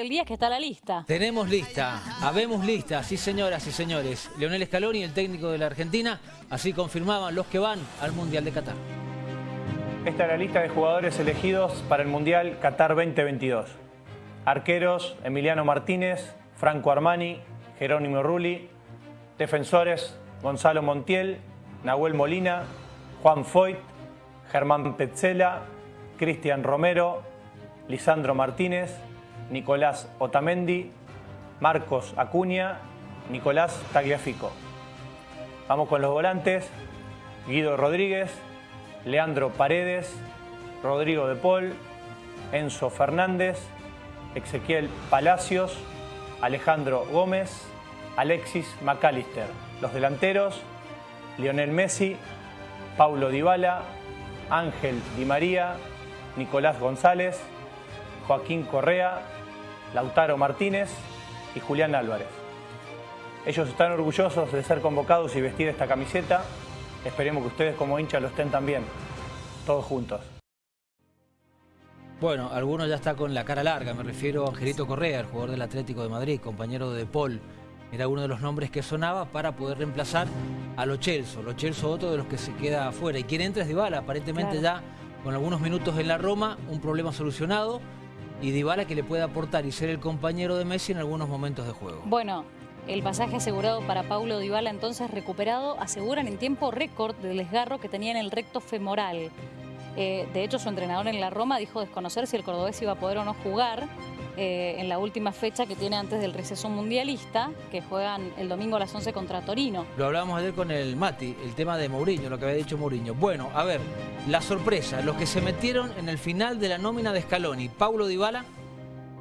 El día que está la lista. Tenemos lista, habemos lista, sí señoras y señores. Leonel Scaloni, el técnico de la Argentina, así confirmaban los que van al Mundial de Qatar. Esta es la lista de jugadores elegidos para el Mundial Qatar 2022. Arqueros, Emiliano Martínez, Franco Armani, Jerónimo Rulli. Defensores, Gonzalo Montiel, Nahuel Molina, Juan Foyt, Germán Petzela, Cristian Romero, Lisandro Martínez, Nicolás Otamendi, Marcos Acuña, Nicolás Tagliafico. Vamos con los volantes, Guido Rodríguez, Leandro Paredes, Rodrigo de Paul, Enzo Fernández, Ezequiel Palacios, Alejandro Gómez, Alexis McAllister. Los delanteros, Lionel Messi, Paulo Dybala, Ángel Di María, Nicolás González, Joaquín Correa, Lautaro Martínez y Julián Álvarez. Ellos están orgullosos de ser convocados y vestir esta camiseta. Esperemos que ustedes como hinchas lo estén también, todos juntos. Bueno, algunos ya está con la cara larga, me refiero a Angelito Correa, el jugador del Atlético de Madrid, compañero de Paul. Era uno de los nombres que sonaba para poder reemplazar a Lo Celso. Lo Celso, otro de los que se queda afuera. Y quien entra es Dybala, aparentemente ya con algunos minutos en la Roma, un problema solucionado y Dybala que le puede aportar y ser el compañero de Messi en algunos momentos de juego. Bueno, el pasaje asegurado para Paulo Dybala entonces recuperado, aseguran en tiempo récord del desgarro que tenía en el recto femoral. Eh, de hecho, su entrenador en la Roma dijo desconocer si el cordobés iba a poder o no jugar eh, en la última fecha que tiene antes del receso mundialista, que juegan el domingo a las 11 contra Torino. Lo hablábamos ayer con el Mati, el tema de Mourinho, lo que había dicho Mourinho. Bueno, a ver, la sorpresa, los que se metieron en el final de la nómina de Scaloni, Paulo Dybala,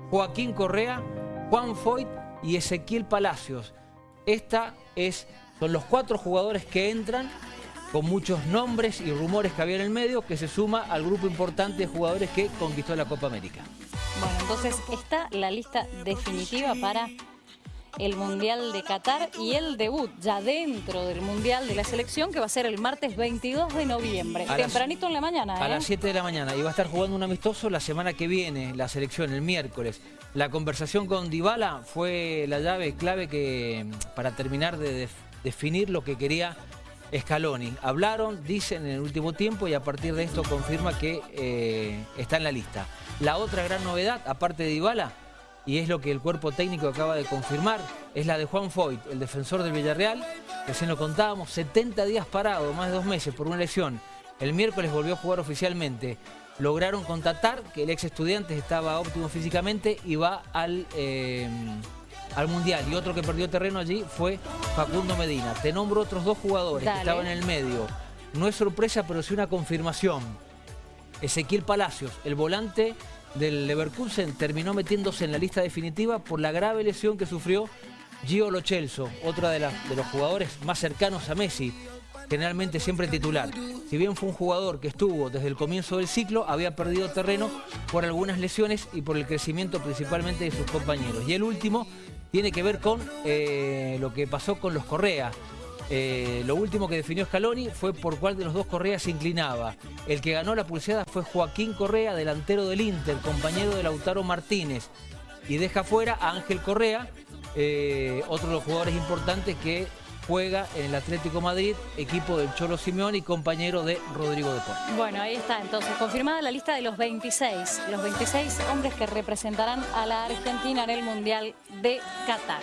Joaquín Correa, Juan Foyt y Ezequiel Palacios. Esta es, son los cuatro jugadores que entran con muchos nombres y rumores que había en el medio, que se suma al grupo importante de jugadores que conquistó la Copa América. Entonces está la lista definitiva para el Mundial de Qatar y el debut ya dentro del Mundial de la Selección que va a ser el martes 22 de noviembre, tempranito en la mañana. A las 7 ¿eh? de la mañana y va a estar jugando un amistoso la semana que viene, la selección, el miércoles. La conversación con Dybala fue la llave clave que para terminar de definir lo que quería Scaloni. Hablaron, dicen en el último tiempo y a partir de esto confirma que eh, está en la lista. La otra gran novedad, aparte de Dybala, y es lo que el cuerpo técnico acaba de confirmar, es la de Juan Foyt, el defensor del Villarreal, que se lo contábamos, 70 días parado, más de dos meses por una lesión. El miércoles volvió a jugar oficialmente. Lograron contactar que el ex estudiante estaba óptimo físicamente y va al... Eh, al Mundial. Y otro que perdió terreno allí fue Facundo Medina. Te nombro otros dos jugadores que estaban en el medio. No es sorpresa, pero sí una confirmación. Ezequiel Palacios, el volante del Leverkusen, terminó metiéndose en la lista definitiva por la grave lesión que sufrió Gio Lochelso, otro de, de los jugadores más cercanos a Messi, generalmente siempre titular. Si bien fue un jugador que estuvo desde el comienzo del ciclo, había perdido terreno por algunas lesiones y por el crecimiento principalmente de sus compañeros. Y el último tiene que ver con eh, lo que pasó con los Correa. Eh, lo último que definió Scaloni fue por cuál de los dos Correa se inclinaba. El que ganó la pulseada fue Joaquín Correa, delantero del Inter, compañero de Lautaro Martínez. Y deja fuera a Ángel Correa, eh, otro de los jugadores importantes que juega en el Atlético Madrid, equipo del Cholo Simeón y compañero de Rodrigo de Paul. Bueno, ahí está entonces, confirmada la lista de los 26, los 26 hombres que representarán a la Argentina en el Mundial de Qatar.